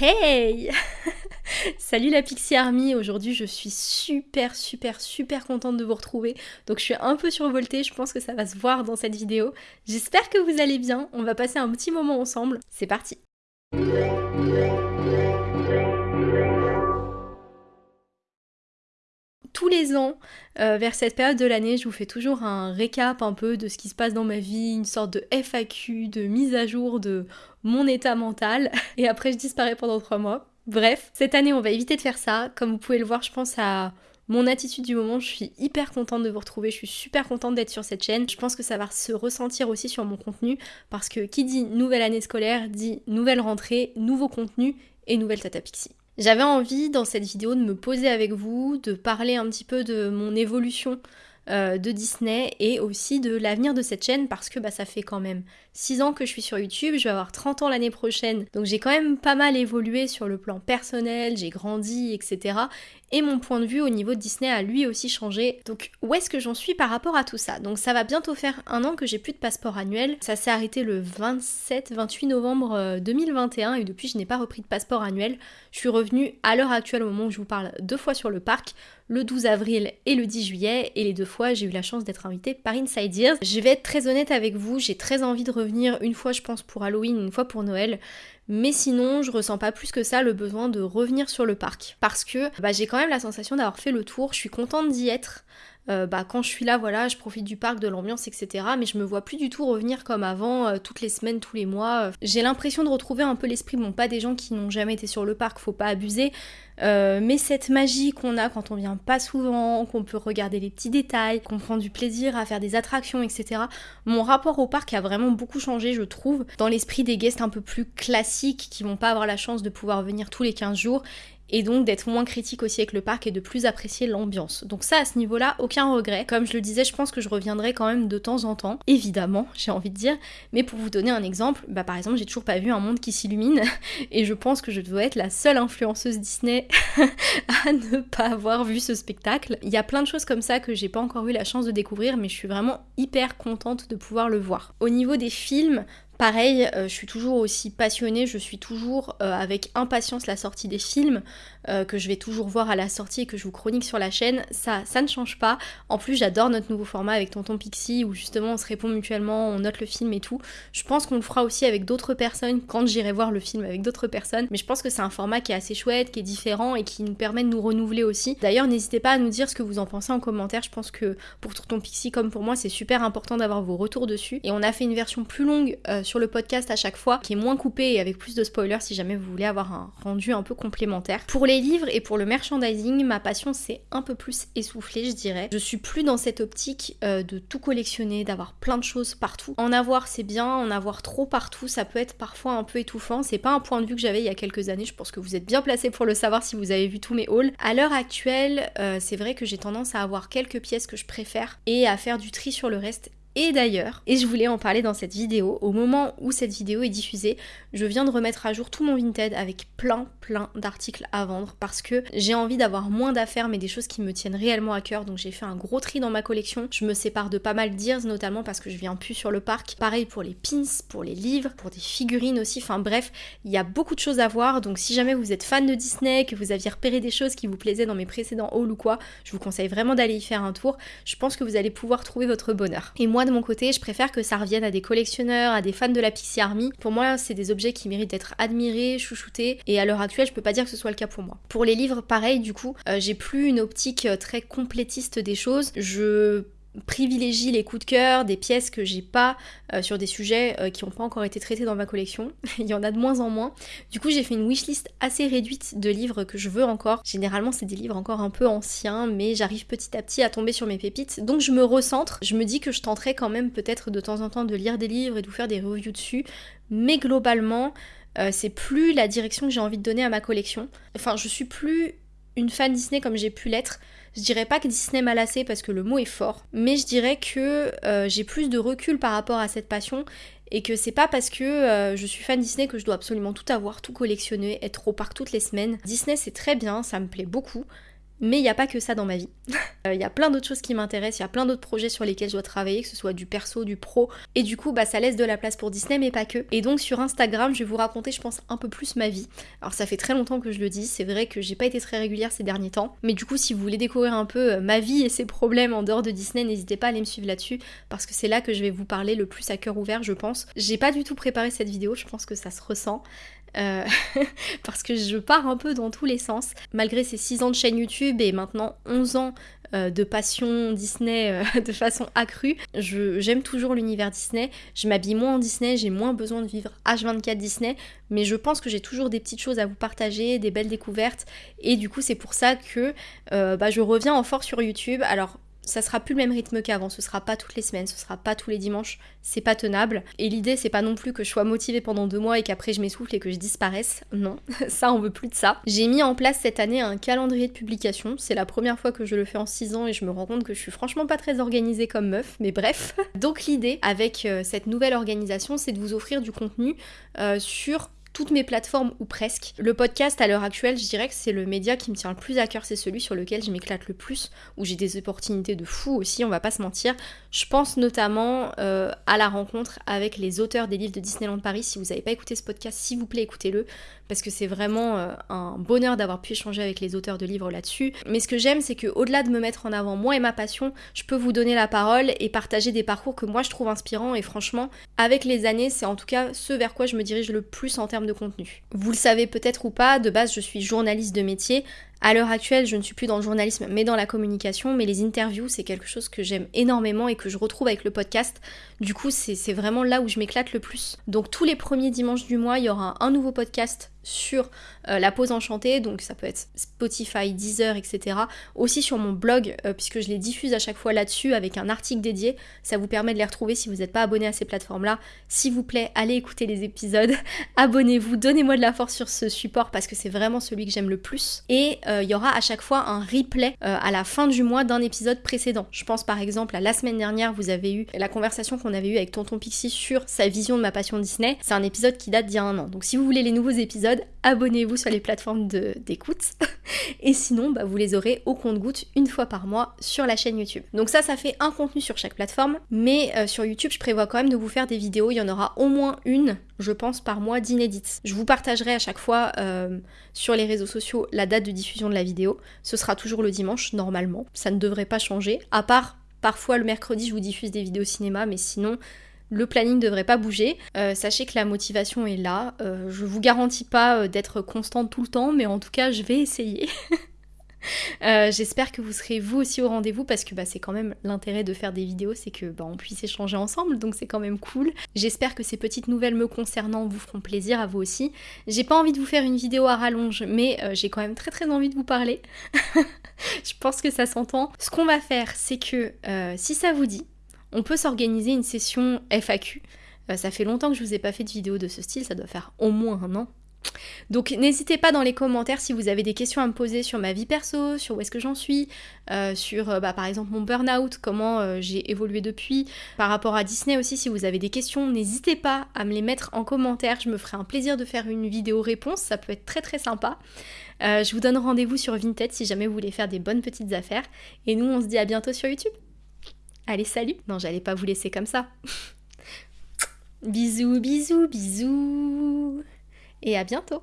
Hey Salut la Pixie Army, aujourd'hui je suis super super super contente de vous retrouver. Donc je suis un peu survoltée, je pense que ça va se voir dans cette vidéo. J'espère que vous allez bien, on va passer un petit moment ensemble. C'est parti tous les ans, euh, vers cette période de l'année, je vous fais toujours un récap un peu de ce qui se passe dans ma vie, une sorte de FAQ, de mise à jour de mon état mental, et après je disparais pendant trois mois. Bref, cette année on va éviter de faire ça. Comme vous pouvez le voir, je pense à mon attitude du moment, je suis hyper contente de vous retrouver, je suis super contente d'être sur cette chaîne. Je pense que ça va se ressentir aussi sur mon contenu parce que qui dit nouvelle année scolaire dit nouvelle rentrée, nouveau contenu et nouvelle Tata Pixie. J'avais envie dans cette vidéo de me poser avec vous, de parler un petit peu de mon évolution euh, de Disney et aussi de l'avenir de cette chaîne parce que bah, ça fait quand même 6 ans que je suis sur YouTube, je vais avoir 30 ans l'année prochaine, donc j'ai quand même pas mal évolué sur le plan personnel, j'ai grandi, etc. Et mon point de vue au niveau de Disney a lui aussi changé. Donc où est-ce que j'en suis par rapport à tout ça? Donc ça va bientôt faire un an que j'ai plus de passeport annuel. Ça s'est arrêté le 27-28 novembre 2021 euh, et depuis je n'ai pas repris de passeport annuel. Je suis revenue à l'heure actuelle au moment où je vous parle deux fois sur le parc le 12 avril et le 10 juillet et les deux fois j'ai eu la chance d'être invitée par Inside. Je vais être très honnête avec vous, j'ai très envie de revenir une fois je pense pour Halloween, une fois pour Noël. Mais sinon, je ressens pas plus que ça le besoin de revenir sur le parc. Parce que bah, j'ai quand même la sensation d'avoir fait le tour, je suis contente d'y être. Euh, bah, quand je suis là, voilà, je profite du parc, de l'ambiance, etc. Mais je me vois plus du tout revenir comme avant, euh, toutes les semaines, tous les mois. J'ai l'impression de retrouver un peu l'esprit, bon, pas des gens qui n'ont jamais été sur le parc, faut pas abuser, euh, mais cette magie qu'on a quand on vient pas souvent, qu'on peut regarder les petits détails, qu'on prend du plaisir à faire des attractions, etc. Mon rapport au parc a vraiment beaucoup changé, je trouve, dans l'esprit des guests un peu plus classiques qui vont pas avoir la chance de pouvoir venir tous les 15 jours et donc d'être moins critique aussi avec le parc et de plus apprécier l'ambiance. Donc ça à ce niveau-là, aucun regret. Comme je le disais, je pense que je reviendrai quand même de temps en temps, évidemment, j'ai envie de dire, mais pour vous donner un exemple, bah par exemple, j'ai toujours pas vu un monde qui s'illumine et je pense que je dois être la seule influenceuse Disney à ne pas avoir vu ce spectacle. Il y a plein de choses comme ça que j'ai pas encore eu la chance de découvrir, mais je suis vraiment hyper contente de pouvoir le voir. Au niveau des films, Pareil, euh, je suis toujours aussi passionnée, je suis toujours euh, avec impatience la sortie des films, euh, que je vais toujours voir à la sortie et que je vous chronique sur la chaîne. Ça, ça ne change pas. En plus, j'adore notre nouveau format avec Tonton Pixie où justement on se répond mutuellement, on note le film et tout. Je pense qu'on le fera aussi avec d'autres personnes quand j'irai voir le film avec d'autres personnes. Mais je pense que c'est un format qui est assez chouette, qui est différent et qui nous permet de nous renouveler aussi. D'ailleurs, n'hésitez pas à nous dire ce que vous en pensez en commentaire. Je pense que pour Tonton Pixie comme pour moi, c'est super important d'avoir vos retours dessus. Et on a fait une version plus longue sur le podcast à chaque fois, qui est moins coupé et avec plus de spoilers si jamais vous voulez avoir un rendu un peu complémentaire. Pour les livres et pour le merchandising, ma passion s'est un peu plus essoufflée, je dirais. Je suis plus dans cette optique euh, de tout collectionner, d'avoir plein de choses partout. En avoir, c'est bien, en avoir trop partout, ça peut être parfois un peu étouffant. C'est pas un point de vue que j'avais il y a quelques années, je pense que vous êtes bien placé pour le savoir si vous avez vu tous mes hauls. À l'heure actuelle, euh, c'est vrai que j'ai tendance à avoir quelques pièces que je préfère et à faire du tri sur le reste et d'ailleurs, et je voulais en parler dans cette vidéo, au moment où cette vidéo est diffusée, je viens de remettre à jour tout mon Vinted avec plein plein d'articles à vendre parce que j'ai envie d'avoir moins d'affaires mais des choses qui me tiennent réellement à cœur. Donc j'ai fait un gros tri dans ma collection. Je me sépare de pas mal d'ears notamment parce que je viens plus sur le parc. Pareil pour les pins, pour les livres, pour des figurines aussi. Enfin bref, il y a beaucoup de choses à voir. Donc si jamais vous êtes fan de Disney, que vous aviez repéré des choses qui vous plaisaient dans mes précédents hauls ou quoi, je vous conseille vraiment d'aller y faire un tour. Je pense que vous allez pouvoir trouver votre bonheur. Et moi de mon côté, je préfère que ça revienne à des collectionneurs, à des fans de la Pixie Army. Pour moi, c'est des objets qui méritent d'être admirés, chouchoutés, et à l'heure actuelle, je peux pas dire que ce soit le cas pour moi. Pour les livres, pareil, du coup, euh, j'ai plus une optique euh, très complétiste des choses. Je privilégie les coups de cœur, des pièces que j'ai pas euh, sur des sujets qui n'ont pas encore été traités dans ma collection. Il y en a de moins en moins. Du coup, j'ai fait une wishlist assez réduite de livres que je veux encore. Généralement, c'est des livres encore un peu anciens, mais j'arrive petit à petit à tomber sur mes pépites. Donc, je me recentre. Je me dis que je tenterai quand même peut-être de temps en temps de lire des livres et de vous faire des reviews dessus. Mais globalement, euh, c'est plus la direction que j'ai envie de donner à ma collection. Enfin, je suis plus une fan Disney comme j'ai pu l'être. Je dirais pas que Disney m'a lassé parce que le mot est fort, mais je dirais que euh, j'ai plus de recul par rapport à cette passion et que c'est pas parce que euh, je suis fan Disney que je dois absolument tout avoir, tout collectionner, être au parc toutes les semaines. Disney c'est très bien, ça me plaît beaucoup, Mais il n'y a pas que ça dans ma vie. Euh, il y a plein d'autres choses qui m'intéressent, il y a plein d'autres projets sur lesquels je dois travailler, que ce soit du perso, du pro. Et du coup, bah, ça laisse de la place pour Disney, mais pas que. Et donc sur Instagram, je vais vous raconter, je pense, un peu plus ma vie. Alors ça fait très longtemps que je le dis, c'est vrai que j'ai pas été très régulière ces derniers temps. Mais du coup, si vous voulez découvrir un peu euh, ma vie et ses problèmes en dehors de Disney, n'hésitez pas à aller me suivre là-dessus, parce que c'est là que je vais vous parler le plus à cœur ouvert, je pense. J'ai pas du tout préparé cette vidéo, je pense que ça se ressent. Euh, parce que je pars un peu dans tous les sens. Malgré ces 6 ans de chaîne YouTube et maintenant 11 ans euh, de passion Disney euh, de façon accrue, j'aime toujours l'univers Disney. Je m'habille moins en Disney, j'ai moins besoin de vivre H24 Disney, mais je pense que j'ai toujours des petites choses à vous partager, des belles découvertes, et du coup c'est pour ça que bah, je reviens en force sur YouTube. Alors ça sera plus le même rythme qu'avant, ce sera pas toutes les semaines, ce sera pas tous les dimanches, c'est pas tenable. Et l'idée c'est pas non plus que je sois motivée pendant deux mois et qu'après je m'essouffle et que je disparaisse, non, ça on veut plus de ça. J'ai mis en place cette année un calendrier de publication, c'est la première fois que je le fais en six ans et je me rends compte que je suis franchement pas très organisée comme meuf, mais bref. Donc l'idée avec euh, cette nouvelle organisation c'est de vous offrir du contenu euh, sur toutes mes plateformes ou presque. Le podcast à l'heure actuelle, je dirais que c'est le média qui me tient le plus à cœur, c'est celui sur lequel je m'éclate le plus, où j'ai des opportunités de fou aussi, on va pas se mentir. Je pense notamment euh, à la rencontre avec les auteurs des livres de Disneyland Paris. Si vous n'avez pas écouté ce podcast, s'il vous plaît, écoutez-le, parce que c'est vraiment euh, un bonheur d'avoir pu échanger avec les auteurs de livres là-dessus. Mais ce que j'aime, c'est que au-delà de me mettre en avant moi et ma passion, je peux vous donner la parole et partager des parcours que moi je trouve inspirants. Et franchement, avec les années, c'est en tout cas ce vers quoi je me dirige le plus en termes de contenu. Vous le savez peut-être ou pas, de base je suis journaliste de métier. À l'heure actuelle, je ne suis plus dans le journalisme mais dans la communication, mais les interviews, c'est quelque chose que j'aime énormément et que je retrouve avec le podcast. Du coup, c'est vraiment là où je m'éclate le plus. Donc tous les premiers dimanches du mois, il y aura un nouveau podcast sur euh, la pause enchantée, donc ça peut être Spotify, Deezer, etc. Aussi sur mon blog, euh, puisque je les diffuse à chaque fois là-dessus avec un article dédié. Ça vous permet de les retrouver si vous n'êtes pas abonné à ces plateformes-là. S'il vous plaît, allez écouter les épisodes, abonnez-vous, donnez-moi de la force sur ce support parce que c'est vraiment celui que j'aime le plus. Et euh, il y aura à chaque fois un replay à la fin du mois d'un épisode précédent. Je pense par exemple à la semaine dernière, vous avez eu la conversation qu'on avait eue avec Tonton Pixie sur sa vision de ma passion Disney. C'est un épisode qui date d'il y a un an. Donc si vous voulez les nouveaux épisodes, abonnez-vous sur les plateformes d'écoute. et sinon, bah, vous les aurez au compte-goutte une fois par mois sur la chaîne YouTube. Donc ça, ça fait un contenu sur chaque plateforme. Mais euh, sur YouTube, je prévois quand même de vous faire des vidéos. Il y en aura au moins une, je pense, par mois d'inédites. Je vous partagerai à chaque fois euh, sur les réseaux sociaux la date de diffusion de la vidéo. Ce sera toujours le dimanche, normalement. Ça ne devrait pas changer. À part Parfois le mercredi je vous diffuse des vidéos cinéma, mais sinon le planning ne devrait pas bouger. Euh, sachez que la motivation est là. Euh, je vous garantis pas euh, d'être constante tout le temps, mais en tout cas, je vais essayer. J'espère que vous serez vous aussi au rendez-vous parce que bah, c'est quand même l'intérêt de faire des vidéos, c'est que bah, on puisse échanger ensemble, donc c'est quand même cool. J'espère que ces petites nouvelles me concernant vous feront plaisir à vous aussi. J'ai pas envie de vous faire une vidéo à rallonge, mais j'ai quand même très très envie de vous parler. je pense que ça s'entend. Ce qu'on va faire, c'est que si ça vous dit, on peut s'organiser une session FAQ. Euh, ça fait longtemps que je vous ai pas fait de vidéo de ce style, ça doit faire au moins un an. Donc n'hésitez pas dans les commentaires si vous avez des questions à me poser sur ma vie perso, sur où est-ce que j'en suis, euh, sur euh, bah, par exemple mon burn-out, comment j'ai évolué depuis, par rapport à Disney aussi si vous avez des questions, n'hésitez pas à me les mettre en commentaire, je me ferai un plaisir de faire une vidéo réponse, ça peut être très très sympa. je vous donne rendez-vous sur Vinted si jamais vous voulez faire des bonnes petites affaires, et nous on se dit à bientôt sur YouTube. Allez, salut Non, j'allais pas vous laisser comme ça. bisous, bisous, bisous Et à bientôt